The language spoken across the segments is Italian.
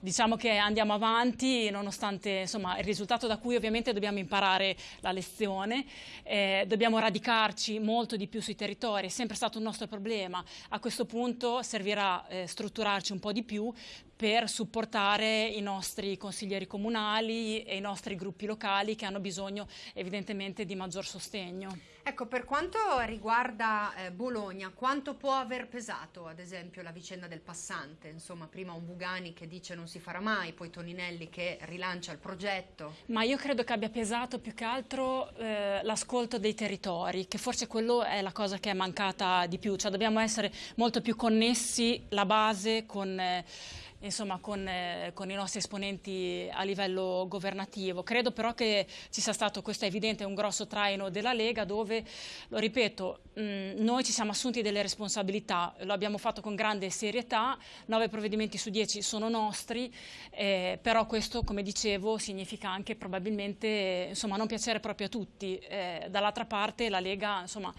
diciamo che andiamo avanti nonostante insomma, il risultato da cui ovviamente dobbiamo imparare la lezione, eh, dobbiamo radicarci molto di più sui territori, è sempre stato un nostro problema, a questo punto servirà eh, strutturarci un po' di più per supportare i nostri consiglieri comunali e i nostri gruppi locali che hanno bisogno evidentemente di maggior sostegno. Ecco, per quanto riguarda eh, Bologna, quanto può aver pesato ad esempio la vicenda del passante? Insomma, prima un Bugani che dice non si farà mai, poi Toninelli che rilancia il progetto. Ma io credo che abbia pesato più che altro eh, l'ascolto dei territori, che forse quello è la cosa che è mancata di più, cioè dobbiamo essere molto più connessi la base con... Eh, insomma, con, eh, con, i nostri esponenti a livello governativo. Credo però che ci sia stato, questo è evidente, un grosso traino della Lega dove, lo ripeto, mh, noi ci siamo assunti delle responsabilità, lo abbiamo fatto con grande serietà, nove provvedimenti su dieci sono nostri, eh, però questo, come dicevo, significa anche probabilmente insomma, non piacere proprio a tutti. Eh, Dall'altra parte la Lega, insomma,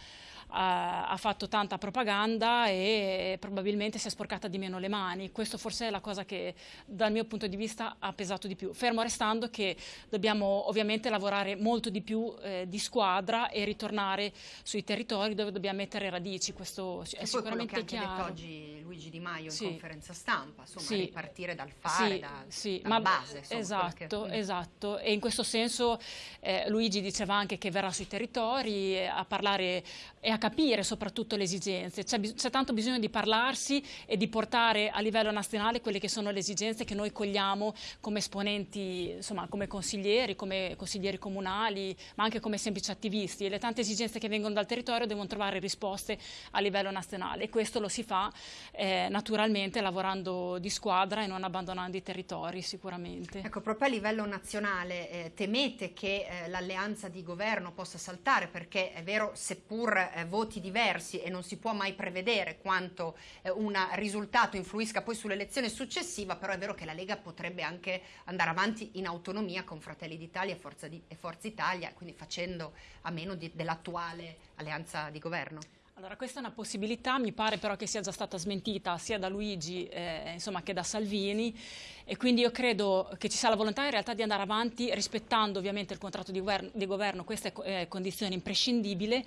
ha, fatto tanta propaganda e probabilmente si è sporcata di meno le mani. Questo forse è la cosa che dal mio punto di vista ha pesato di più. Fermo restando che dobbiamo ovviamente lavorare molto di più eh, di squadra e ritornare sui territori dove dobbiamo mettere radici. Questo è sicuramente chiaro. Detto oggi Luigi Di Maio sì. in conferenza stampa, insomma, sì. ripartire dal fare, sì, da, sì. dalla Ma, base. Insomma, esatto, che... esatto. E in questo senso eh, Luigi diceva anche che verrà sui territori a parlare e a capire soprattutto le esigenze. C'è tanto bisogno di parlarsi e di portare a livello nazionale quelle che sono le esigenze che noi cogliamo come esponenti, insomma come consiglieri, come consiglieri comunali, ma anche come semplici attivisti. E le tante esigenze che vengono dal territorio devono trovare risposte a livello nazionale e questo lo si fa eh, naturalmente lavorando di squadra e non abbandonando i territori sicuramente. Ecco, proprio a livello nazionale eh, temete che eh, l'alleanza di governo possa saltare perché è vero, seppur eh, voti diversi e non si può mai prevedere quanto eh, un risultato influisca poi sull'elezione successiva, però è vero che la Lega potrebbe anche andare avanti in autonomia con Fratelli d'Italia e Forza Italia, quindi facendo a meno dell'attuale alleanza di governo. Allora, questa è una possibilità, mi pare però che sia già stata smentita sia da Luigi eh, insomma, che da Salvini e quindi io credo che ci sia la volontà in realtà di andare avanti rispettando ovviamente il contratto di di governo. Questa è eh, condizione imprescindibile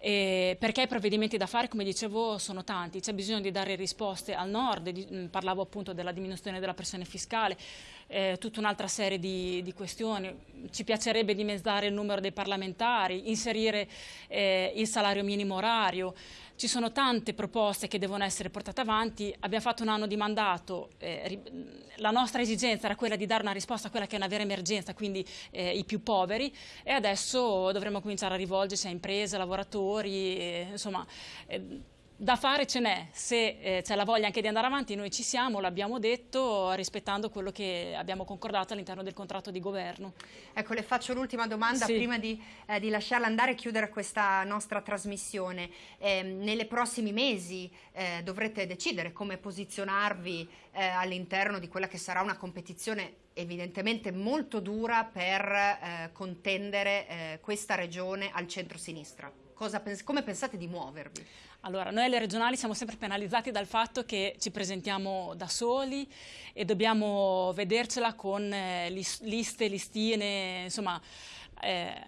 eh, perché i provvedimenti da fare, come dicevo, sono tanti, c'è bisogno di dare risposte al nord, di, mh, parlavo appunto della diminuzione della pressione fiscale, eh, tutta un'altra serie di, di, questioni, ci piacerebbe dimezzare il numero dei parlamentari, inserire eh, il salario minimo orario, ci sono tante proposte che devono essere portate avanti, abbiamo fatto un anno di mandato, eh, la nostra esigenza era quella di dare una risposta a quella che è una vera emergenza, quindi eh, i più poveri. E adesso dovremo cominciare a rivolgerci a imprese, lavoratori, eh, insomma eh, da fare ce n'è, se eh, c'è la voglia anche di andare avanti noi ci siamo, l'abbiamo detto rispettando quello che abbiamo concordato all'interno del contratto di governo. Ecco le faccio l'ultima domanda sì. prima di, eh, di, lasciarla andare e chiudere questa nostra trasmissione. Eh, nei prossimi mesi eh, dovrete decidere come posizionarvi eh, all'interno di quella che sarà una competizione evidentemente molto dura per eh, contendere questa regione al centro-sinistra. Come pensate di muovervi? Allora, noi alle regionali siamo sempre penalizzati dal fatto che ci presentiamo da soli e dobbiamo vedercela con eh, liste, listine, insomma, eh,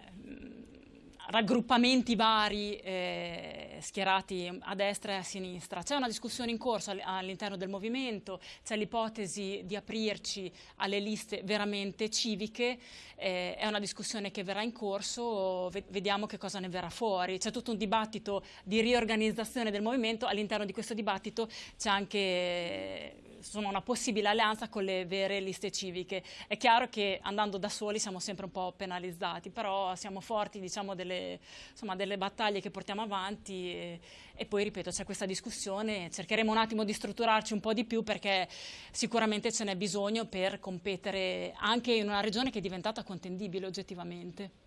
raggruppamenti vari eh, schierati a destra e a sinistra. C'è una discussione in corso all'interno del movimento, c'è l'ipotesi di aprirci alle liste veramente civiche, eh, è una discussione che verrà in corso, vediamo che cosa ne verrà fuori. C'è tutto un dibattito di riorganizzazione del movimento, all'interno di questo dibattito c'è anche insomma, una possibile alleanza con le vere liste civiche. È chiaro che andando da soli siamo sempre un po' penalizzati, però siamo forti diciamo, delle, insomma, delle, battaglie che portiamo avanti e, e poi, ripeto, c'è questa discussione, cercheremo un attimo di strutturarci un po' di più perché sicuramente ce n'è bisogno per competere anche in una regione che è diventata contendibile oggettivamente.